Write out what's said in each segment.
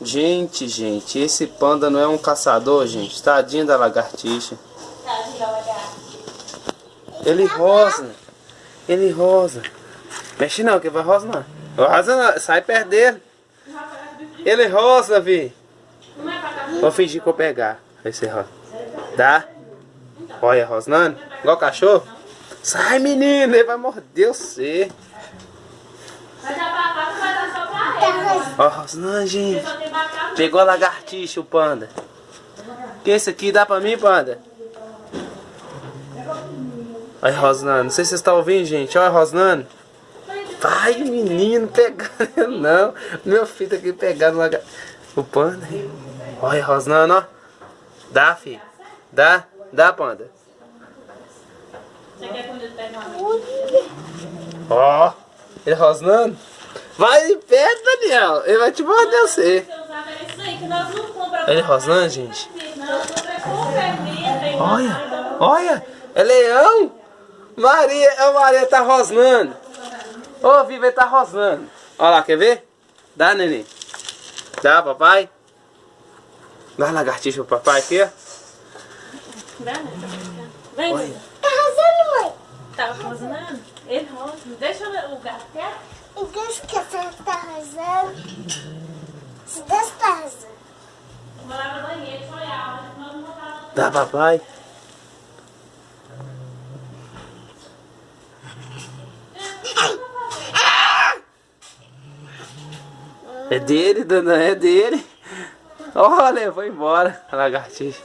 Gente, gente, esse panda não é um caçador, gente. Tadinho da lagartixa. Tadinho da lagartixa. Ele rosa. Ele rosa. Mexe não, que vai. Rosa não, sai perto dele. Ele rosa, vi. Vou fingir que eu pegar. Vai ser rosa. Dá? Olha, rosnando. Igual cachorro. Sai, menino. Ele vai morder você. Vai dar pra cá, vai dar só pra ele. Ó, rosnando, gente. Pegou a lagartixa, o panda. Que esse aqui dá pra mim, panda? Olha, Rosnando. Não sei se vocês estão ouvindo, gente. Olha, Rosnando. Vai, menino, pegando. Não. Meu filho tá aqui pegando lagar... o panda. Olha, Rosnando, ó. Dá, filho. Dá. Dá, panda. Você quer? Ó. Ele rosnando. Vai de perto, Daniel. Ele vai te morder você. Ele rosnando, gente. Olha. Olha. É leão. Maria. A Maria tá rosnando. Ô, Viva, ele tá rosnando. Olha lá, quer ver? Dá, neném. Dá, papai. Dá a lagartixa pro papai aqui, ó. Dá, né? Vem, Olha. Tá arrasando, mãe. Tá rosnando? Ele rosa. Deixa o gato quieto. E deixa que tá arrasando. Se Deus tá arrasando. Vou lá no banheiro, só olhar. Nós vamos botar Dá, papai. É dele, dona, é dele. Olha, foi embora a lagartixa.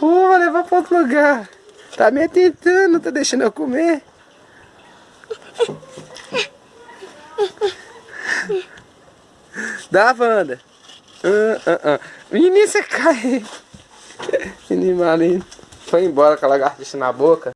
Uh, vai levar pra outro lugar. Tá me tentando, tá deixando eu comer. Dá, Wanda. Ah, ah. Menino, você cai. Foi embora com a lagartixa na boca.